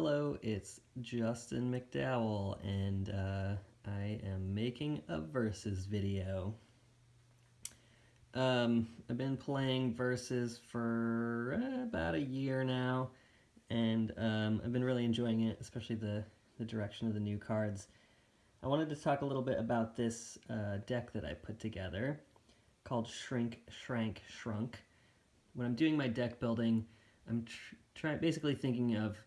Hello, it's Justin McDowell, and uh, I am making a Versus video. Um, I've been playing Versus for about a year now, and um, I've been really enjoying it, especially the, the direction of the new cards. I wanted to talk a little bit about this uh, deck that I put together called Shrink, Shrank, Shrunk. When I'm doing my deck building, I'm basically thinking of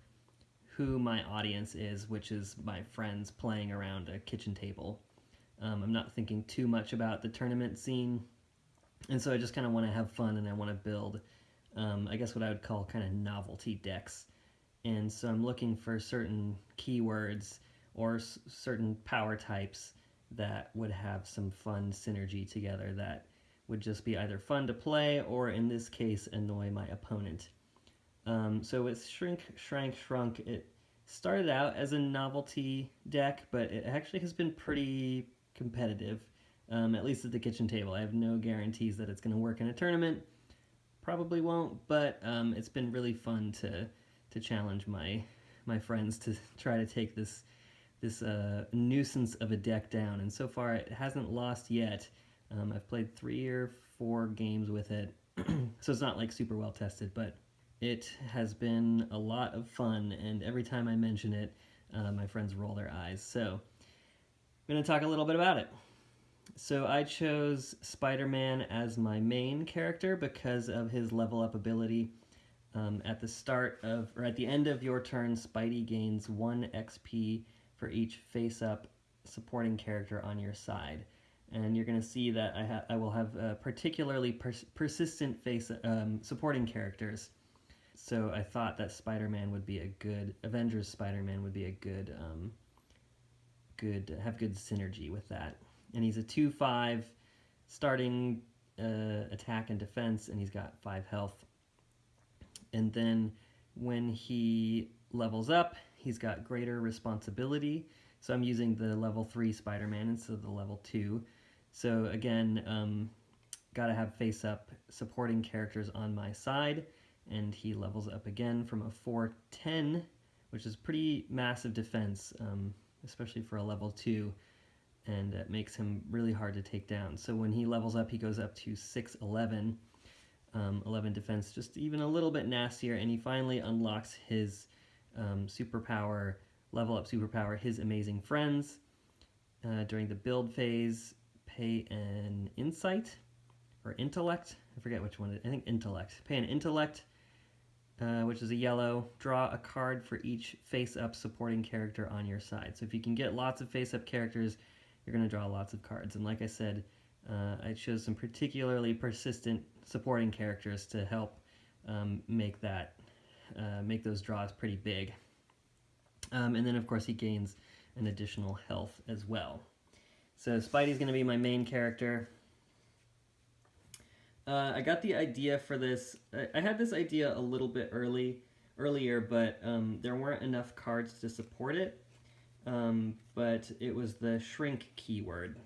who my audience is, which is my friends playing around a kitchen table. Um, I'm not thinking too much about the tournament scene, and so I just kind of want to have fun and I want to build, um, I guess what I would call kind of novelty decks. And so I'm looking for certain keywords or certain power types that would have some fun synergy together that would just be either fun to play or in this case annoy my opponent. Um, so with Shrink, Shrank, Shrunk, it started out as a novelty deck, but it actually has been pretty competitive, um, at least at the kitchen table. I have no guarantees that it's going to work in a tournament. Probably won't, but um, it's been really fun to to challenge my my friends to try to take this this uh, nuisance of a deck down. And so far, it hasn't lost yet. Um, I've played three or four games with it, so it's not like super well tested, but it has been a lot of fun, and every time I mention it, uh, my friends roll their eyes. So I'm going to talk a little bit about it. So I chose Spider-Man as my main character because of his level up ability. Um, at the start of, or at the end of your turn, Spidey gains 1 XP for each face-up supporting character on your side. And you're going to see that I, I will have uh, particularly pers persistent face um, supporting characters so I thought that Spider-Man would be a good Avengers Spider-Man would be a good um, good have good synergy with that. And he's a 2-5 starting uh, attack and defense and he's got 5 health. And then when he levels up, he's got greater responsibility. So I'm using the level 3 Spider-Man instead of the level 2. So again, um, gotta have face-up supporting characters on my side and he levels up again from a 410, which is pretty massive defense, um, especially for a level 2, and it makes him really hard to take down. So when he levels up, he goes up to 611, um, 11 defense, just even a little bit nastier, and he finally unlocks his um, superpower, level up superpower, his amazing friends. Uh, during the build phase, pay an insight, or intellect, I forget which one, I think intellect. Pay an intellect uh, which is a yellow, draw a card for each face-up supporting character on your side. So if you can get lots of face-up characters, you're going to draw lots of cards. And like I said, uh, I chose some particularly persistent supporting characters to help um, make that uh, make those draws pretty big. Um, and then of course he gains an additional health as well. So Spidey's going to be my main character. Uh, I got the idea for this. I, I, had this idea a little bit early, earlier, but um, there weren't enough cards to support it. Um, but it was the shrink keyword.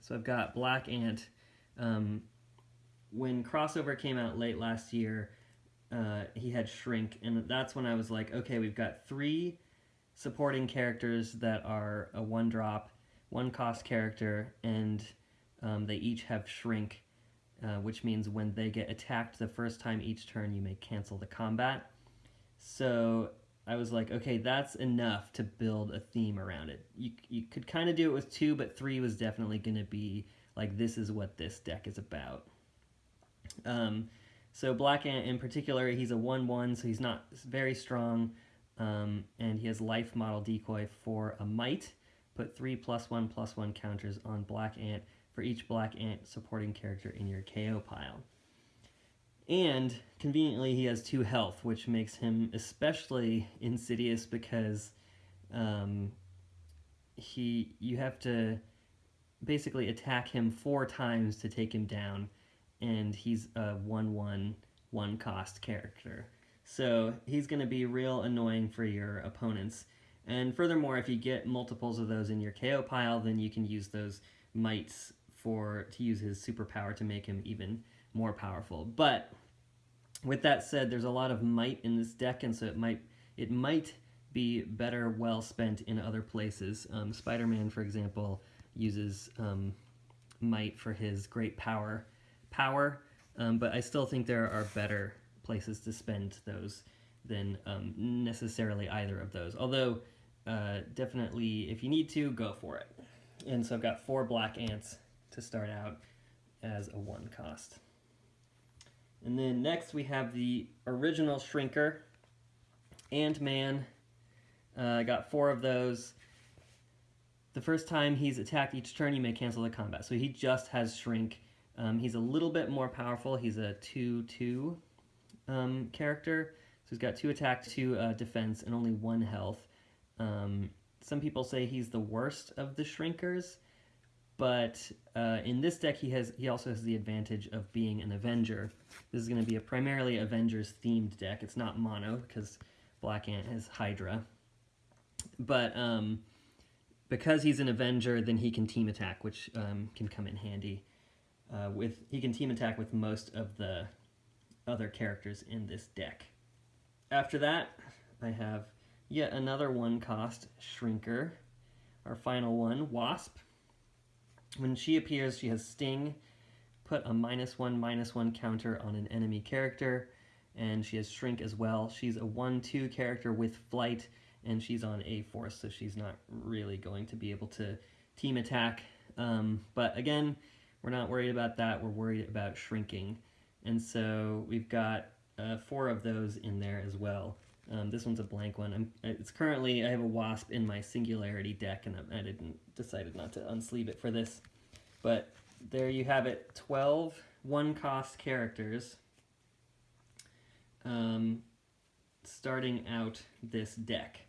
So I've got Black Ant. Um, when crossover came out late last year, uh, he had shrink, and that's when I was like, okay, we've got three supporting characters that are a one drop, one cost character, and um, they each have shrink uh, which means when they get attacked the first time each turn, you may cancel the combat. So I was like, okay, that's enough to build a theme around it. You, you could kind of do it with two, but three was definitely going to be like, this is what this deck is about. Um, so Black Ant in particular, he's a 1-1, so he's not very strong, um, and he has life model decoy for a might. Put three plus one plus one counters on Black Ant for each black ant supporting character in your KO pile. And conveniently, he has two health, which makes him especially insidious because um, he you have to basically attack him four times to take him down, and he's a one-one one cost character. So he's going to be real annoying for your opponents. And furthermore, if you get multiples of those in your KO pile, then you can use those mites for to use his superpower to make him even more powerful. But with that said, there's a lot of might in this deck, and so it might it might be better well spent in other places. Um, Spider-Man, for example, uses um, might for his great power, power, um, but I still think there are better places to spend those than um, necessarily either of those. Although, uh, definitely, if you need to, go for it. And so I've got four black ants to start out as a one cost. And then next we have the original Shrinker, Ant-Man. Uh, I got four of those. The first time he's attacked each turn, you may cancel the combat. So he just has Shrink. Um, he's a little bit more powerful. He's a 2-2 um, character. So he's got two attack, two uh, defense, and only one health. Um, some people say he's the worst of the Shrinkers, but uh, in this deck he has he also has the advantage of being an Avenger. This is going to be a primarily Avengers themed deck. It's not mono because Black Ant has Hydra, but um, because he's an Avenger, then he can team attack, which um, can come in handy. Uh, with he can team attack with most of the other characters in this deck. After that, I have yet another one cost Shrinker. Our final one, Wasp. When she appears, she has Sting. Put a minus one, minus one counter on an enemy character. And she has Shrink as well. She's a 1-2 character with Flight, and she's on A-Force, so she's not really going to be able to team attack. Um, but again, we're not worried about that. We're worried about shrinking. And so we've got uh, four of those in there as well. Um, this one's a blank one. I'm, it's currently, I have a Wasp in my Singularity deck, and I, didn't decided not to unsleeve it for this. But there you have it, 12 one-cost characters um, starting out this deck.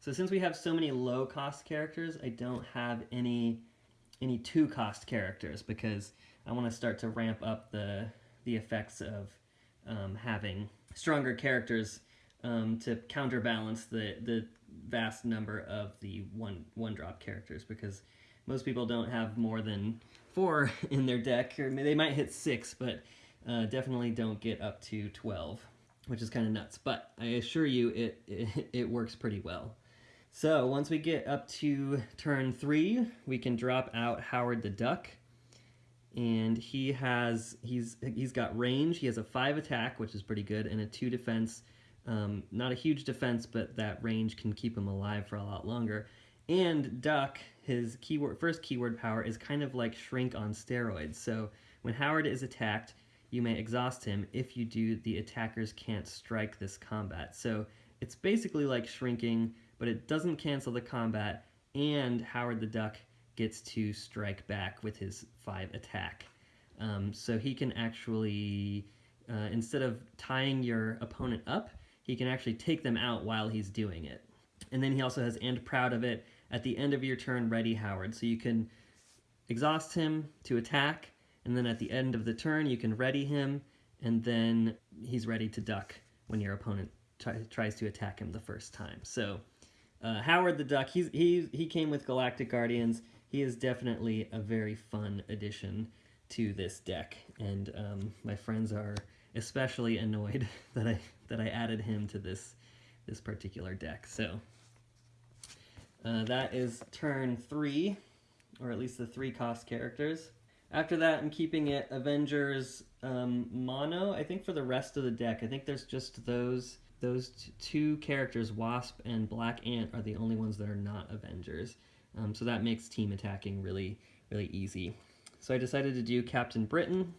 So since we have so many low-cost characters, I don't have any any two-cost characters because I want to start to ramp up the the effects of um, having stronger characters um, to counterbalance the the vast number of the one one drop characters because most people don't have more than four in their deck or they might hit six but uh, definitely don't get up to 12 which is kind of nuts but I assure you it, it it works pretty well so once we get up to turn three we can drop out Howard the Duck and he has he's he's got range. He has a five attack, which is pretty good, and a two defense. Um, not a huge defense, but that range can keep him alive for a lot longer. And Duck, his keyword first keyword power is kind of like Shrink on steroids. So when Howard is attacked, you may exhaust him. If you do, the attackers can't strike this combat. So it's basically like shrinking, but it doesn't cancel the combat, and Howard the Duck gets to strike back with his 5 attack. Um, so he can actually, uh, instead of tying your opponent up, he can actually take them out while he's doing it. And then he also has and proud of it at the end of your turn ready Howard. So you can exhaust him to attack, and then at the end of the turn you can ready him, and then he's ready to duck when your opponent tries to attack him the first time. So uh, Howard the Duck, he's, he, he came with Galactic Guardians he is definitely a very fun addition to this deck, and um, my friends are especially annoyed that I that I added him to this this particular deck. So uh, that is turn three, or at least the three cost characters. After that, I'm keeping it Avengers um, mono. I think for the rest of the deck, I think there's just those those two characters, Wasp and Black Ant, are the only ones that are not Avengers. Um, so that makes team attacking really, really easy. So I decided to do Captain Britain.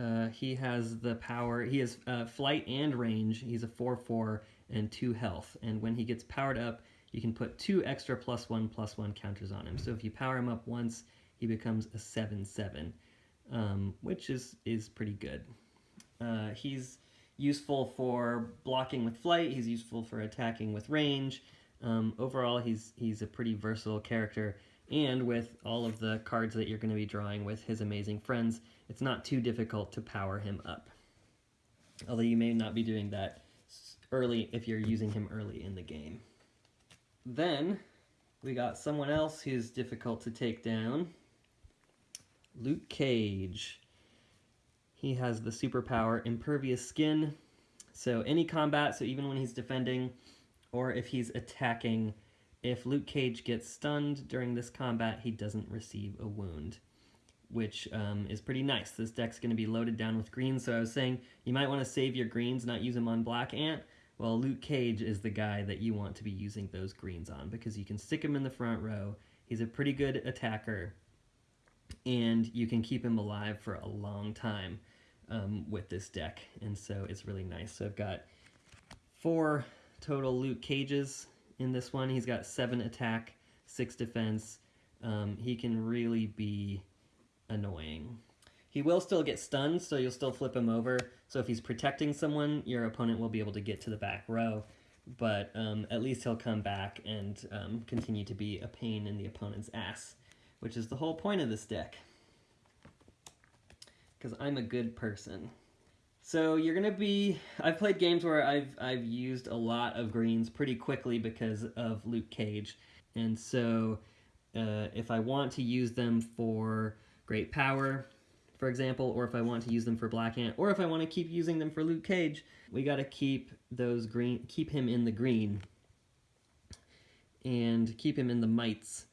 Uh, he has the power, he has uh, flight and range. He's a 4-4 and 2 health. And when he gets powered up, you can put two extra plus 1 plus 1 counters on him. So if you power him up once, he becomes a 7-7, um, which is, is pretty good. Uh, he's useful for blocking with flight, he's useful for attacking with range, um, overall, he's he's a pretty versatile character, and with all of the cards that you're going to be drawing with his amazing friends, it's not too difficult to power him up. Although you may not be doing that early if you're using him early in the game. Then, we got someone else who's difficult to take down. Luke Cage. He has the superpower Impervious Skin, So any combat, so even when he's defending or if he's attacking, if Luke Cage gets stunned during this combat, he doesn't receive a wound, which um, is pretty nice. This deck's going to be loaded down with greens, so I was saying you might want to save your greens, not use them on Black Ant. Well, Luke Cage is the guy that you want to be using those greens on because you can stick him in the front row. He's a pretty good attacker, and you can keep him alive for a long time um, with this deck, and so it's really nice. So I've got four total Luke Cages in this one. He's got seven attack, six defense. Um, he can really be annoying. He will still get stunned, so you'll still flip him over. So if he's protecting someone, your opponent will be able to get to the back row. But um, at least he'll come back and um, continue to be a pain in the opponent's ass, which is the whole point of this deck. Because I'm a good person. So you're gonna be. I've played games where I've I've used a lot of greens pretty quickly because of Luke Cage, and so uh, if I want to use them for great power, for example, or if I want to use them for Black Ant, or if I want to keep using them for Luke Cage, we got to keep those green, keep him in the green, and keep him in the mites.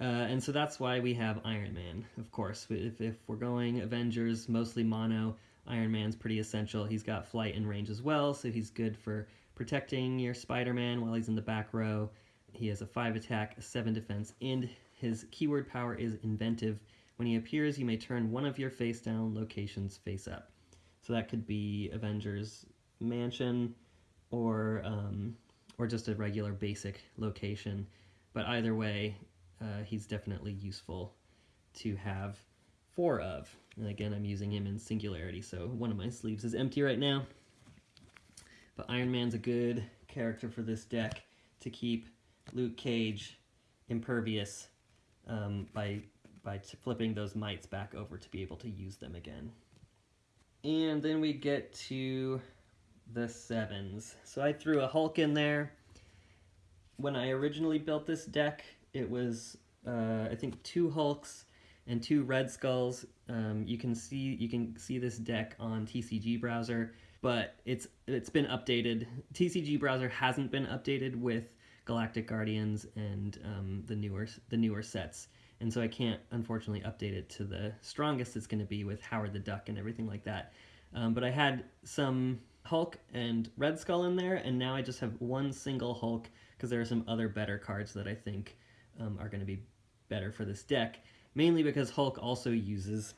Uh, and so that's why we have Iron Man, of course. If, if we're going Avengers, mostly mono, Iron Man's pretty essential. He's got flight and range as well, so he's good for protecting your Spider-Man while he's in the back row. He has a 5 attack, a 7 defense, and his keyword power is inventive. When he appears, you may turn one of your face down locations face up. So that could be Avengers Mansion or um, or just a regular basic location. But either way, uh, he's definitely useful to have four of. And again, I'm using him in Singularity, so one of my sleeves is empty right now. But Iron Man's a good character for this deck to keep Luke Cage impervious um, by, by flipping those mites back over to be able to use them again. And then we get to the sevens. So I threw a Hulk in there. When I originally built this deck, it was, uh, I think, two Hulks and two Red Skulls. Um, you can see you can see this deck on TCG Browser, but it's it's been updated. TCG Browser hasn't been updated with Galactic Guardians and um, the newer the newer sets, and so I can't unfortunately update it to the strongest it's going to be with Howard the Duck and everything like that. Um, but I had some Hulk and Red Skull in there, and now I just have one single Hulk because there are some other better cards that I think um, are going to be better for this deck mainly because Hulk also uses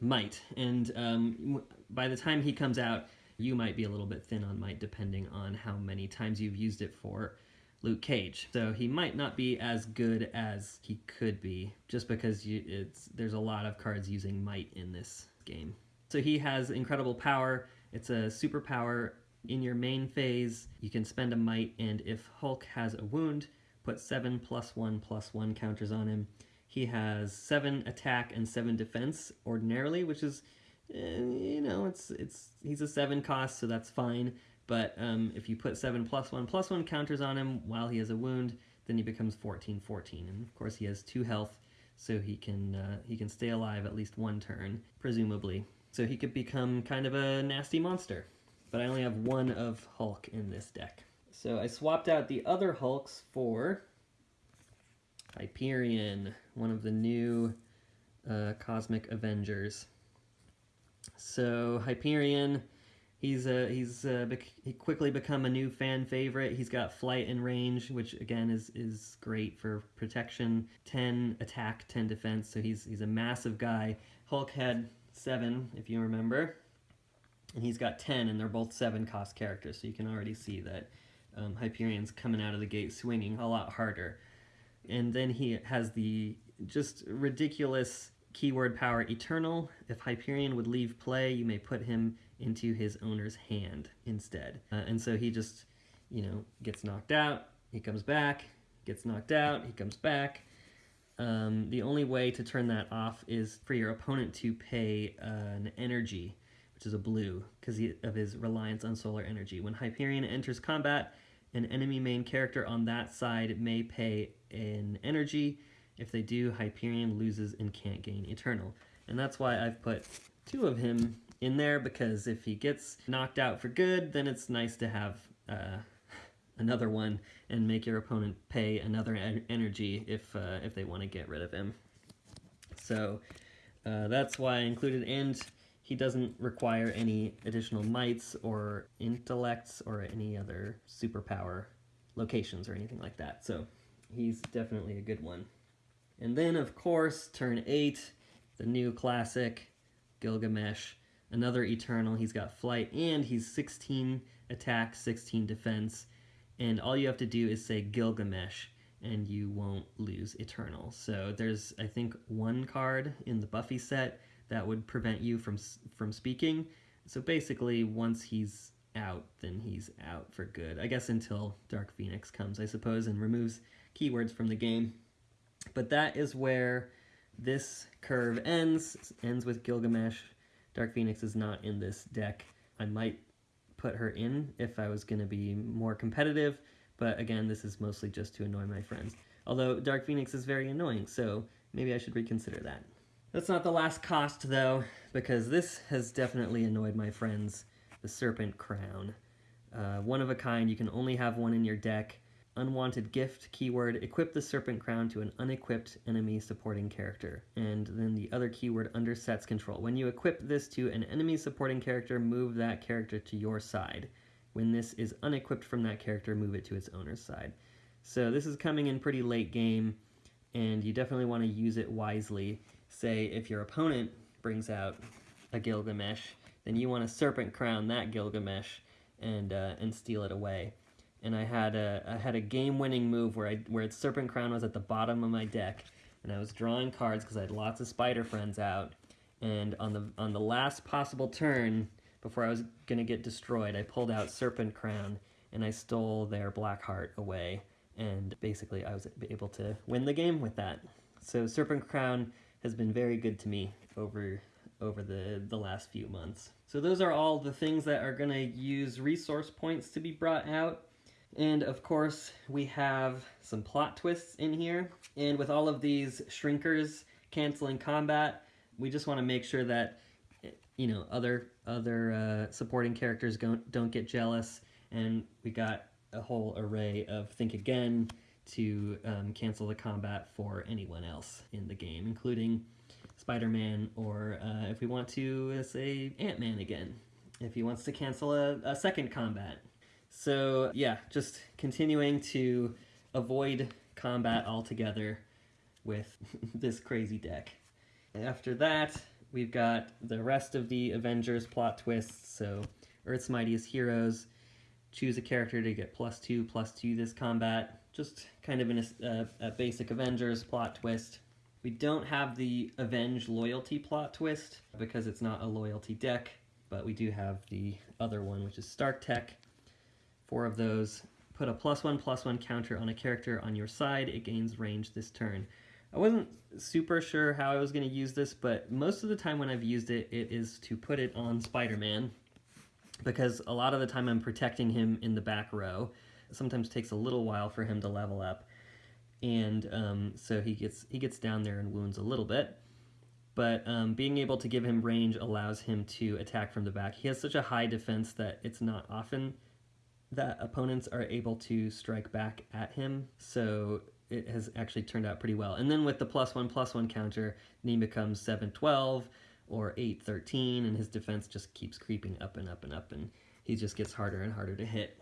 might, and um, by the time he comes out, you might be a little bit thin on might depending on how many times you've used it for Luke Cage. So he might not be as good as he could be, just because you, it's there's a lot of cards using might in this game. So he has incredible power. It's a superpower in your main phase. You can spend a might, and if Hulk has a wound, put seven plus one plus one counters on him. He has seven attack and seven defense ordinarily, which is, uh, you know, it's it's he's a seven cost, so that's fine. But um, if you put seven plus one plus one counters on him while he has a wound, then he becomes 14 14. And of course, he has two health, so he can uh, he can stay alive at least one turn, presumably. So he could become kind of a nasty monster. But I only have one of Hulk in this deck. So I swapped out the other Hulks for Hyperion, one of the new uh, Cosmic Avengers. So Hyperion, he's uh, he's uh, he quickly become a new fan favorite. He's got flight and range, which again is is great for protection. Ten attack, ten defense. So he's he's a massive guy. Hulk had seven, if you remember, and he's got ten, and they're both seven cost characters. So you can already see that um, Hyperion's coming out of the gate swinging a lot harder and then he has the just ridiculous keyword power eternal. If Hyperion would leave play, you may put him into his owner's hand instead. Uh, and so he just, you know, gets knocked out, he comes back, gets knocked out, he comes back. Um, the only way to turn that off is for your opponent to pay uh, an energy, which is a blue, because of his reliance on solar energy. When Hyperion enters combat, an enemy main character on that side may pay an energy. If they do, Hyperion loses and can't gain Eternal. And that's why I've put two of him in there because if he gets knocked out for good, then it's nice to have uh, another one and make your opponent pay another en energy if uh, if they want to get rid of him. So uh, that's why I included, and he doesn't require any additional mites or intellects or any other superpower locations or anything like that. So he's definitely a good one. And then, of course, turn 8, the new classic, Gilgamesh, another Eternal. He's got flight, and he's 16 attack, 16 defense. And all you have to do is say Gilgamesh, and you won't lose Eternal. So there's, I think, one card in the Buffy set that would prevent you from from speaking. So basically, once he's out, then he's out for good. I guess until Dark Phoenix comes, I suppose, and removes keywords from the game. But that is where this curve ends, ends with Gilgamesh. Dark Phoenix is not in this deck. I might put her in if I was going to be more competitive, but again, this is mostly just to annoy my friends. Although Dark Phoenix is very annoying, so maybe I should reconsider that. That's not the last cost, though, because this has definitely annoyed my friends. The Serpent Crown. Uh, one of a kind, you can only have one in your deck. Unwanted gift, keyword, equip the Serpent Crown to an unequipped enemy supporting character. And then the other keyword under sets control. When you equip this to an enemy supporting character, move that character to your side. When this is unequipped from that character, move it to its owner's side. So this is coming in pretty late game, and you definitely want to use it wisely say if your opponent brings out a Gilgamesh, then you want to Serpent Crown that Gilgamesh and uh, and steal it away. And I had a I had a game-winning move where I where Serpent Crown was at the bottom of my deck, and I was drawing cards because I had lots of Spider friends out. And on the on the last possible turn, before I was gonna get destroyed, I pulled out Serpent Crown and I stole their Blackheart away. And basically, I was able to win the game with that. So Serpent Crown has been very good to me over over the, the last few months. So those are all the things that are going to use resource points to be brought out. And of course, we have some plot twists in here. And with all of these shrinkers canceling combat, we just want to make sure that you know other other uh, supporting characters don't don't get jealous. And we got a whole array of think again, to um, cancel the combat for anyone else in the game, including Spider-Man, or uh, if we want to uh, say Ant-Man again, if he wants to cancel a, a second combat. So yeah, just continuing to avoid combat altogether with this crazy deck. After that, we've got the rest of the Avengers plot twists, so Earth's Mightiest Heroes, choose a character to get plus two, plus two this combat, just kind of in a, uh, a basic Avengers plot twist. We don't have the Avenge loyalty plot twist because it's not a loyalty deck, but we do have the other one, which is Stark Tech. Four of those. Put a plus one plus one counter on a character on your side. It gains range this turn. I wasn't super sure how I was going to use this, but most of the time when I've used it, it is to put it on Spider-Man because a lot of the time I'm protecting him in the back row sometimes takes a little while for him to level up, and um, so he gets he gets down there and wounds a little bit. But um, being able to give him range allows him to attack from the back. He has such a high defense that it's not often that opponents are able to strike back at him. So it has actually turned out pretty well. And then with the plus one plus one counter, he becomes 712 or 813, and his defense just keeps creeping up and up and up, and he just gets harder and harder to hit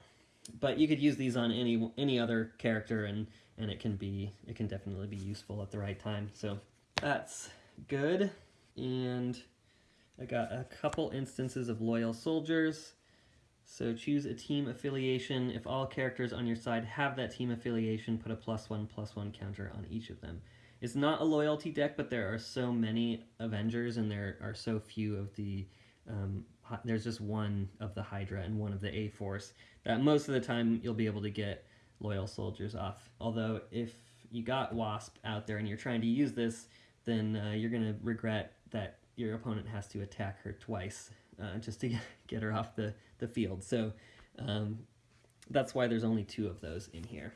but you could use these on any any other character and and it can be it can definitely be useful at the right time so that's good and I got a couple instances of loyal soldiers so choose a team affiliation. If all characters on your side have that team affiliation put a plus one plus one counter on each of them. It's not a loyalty deck but there are so many Avengers and there are so few of the um, there's just one of the Hydra and one of the A-Force that most of the time you'll be able to get loyal soldiers off. Although if you got Wasp out there and you're trying to use this, then uh, you're going to regret that your opponent has to attack her twice uh, just to get her off the, the field. So um, that's why there's only two of those in here.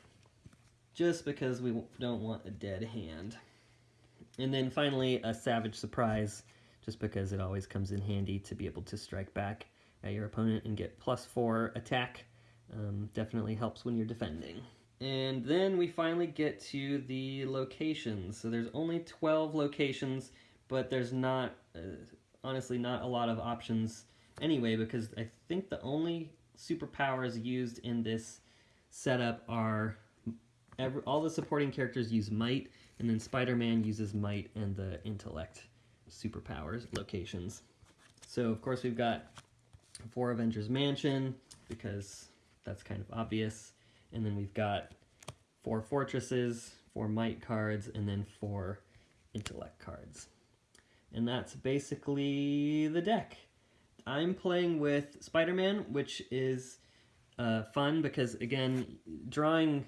Just because we don't want a dead hand. And then finally, a Savage Surprise just because it always comes in handy to be able to strike back at your opponent and get plus four attack. Um, definitely helps when you're defending. And then we finally get to the locations. So there's only 12 locations, but there's not, uh, honestly, not a lot of options anyway, because I think the only superpowers used in this setup are every, all the supporting characters use might, and then Spider-Man uses might and the intellect superpowers locations. So of course we've got four Avengers Mansion because that's kind of obvious, and then we've got four fortresses, four might cards, and then four intellect cards. And that's basically the deck. I'm playing with Spider-Man, which is uh, fun because, again, drawing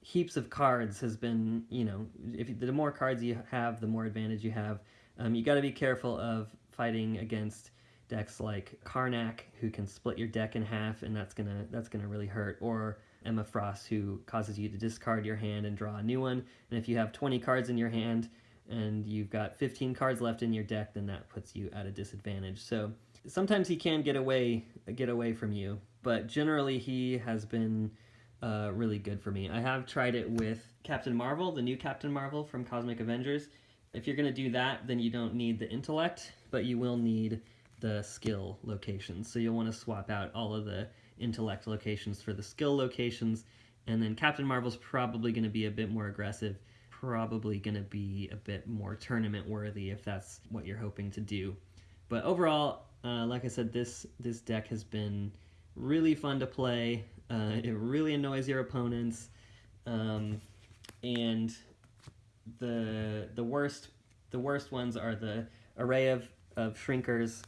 heaps of cards has been, you know, if you, the more cards you have, the more advantage you have. Um, you got to be careful of fighting against decks like Karnak, who can split your deck in half, and that's gonna that's gonna really hurt. Or Emma Frost, who causes you to discard your hand and draw a new one. And if you have 20 cards in your hand and you've got 15 cards left in your deck, then that puts you at a disadvantage. So sometimes he can get away get away from you, but generally he has been uh, really good for me. I have tried it with Captain Marvel, the new Captain Marvel from Cosmic Avengers. If you're going to do that, then you don't need the intellect, but you will need the skill locations. So you'll want to swap out all of the intellect locations for the skill locations, and then Captain Marvel's probably going to be a bit more aggressive, probably going to be a bit more tournament worthy if that's what you're hoping to do. But overall, uh, like I said, this this deck has been really fun to play. Uh, it really annoys your opponents, um, and the the worst the worst ones are the array of of shrinkers,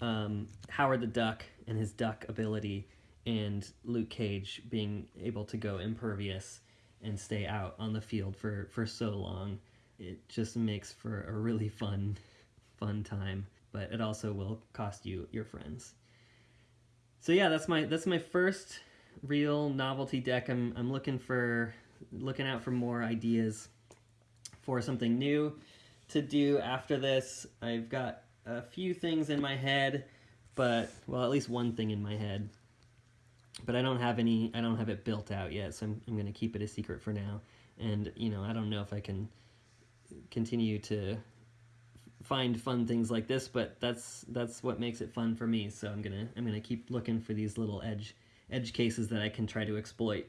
um, Howard the Duck and his duck ability, and Luke Cage being able to go impervious and stay out on the field for for so long. It just makes for a really fun fun time but it also will cost you your friends. So yeah, that's my that's my first real novelty deck. I'm I'm looking for looking out for more ideas for something new to do after this. I've got a few things in my head, but well, at least one thing in my head. But I don't have any I don't have it built out yet, so I'm I'm going to keep it a secret for now. And, you know, I don't know if I can continue to find fun things like this, but that's that's what makes it fun for me. So I'm gonna I'm gonna keep looking for these little edge edge cases that I can try to exploit.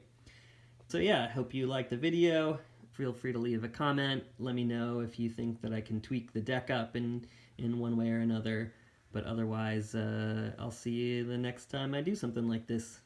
So yeah, I hope you liked the video. Feel free to leave a comment. Let me know if you think that I can tweak the deck up in in one way or another. But otherwise, uh, I'll see you the next time I do something like this.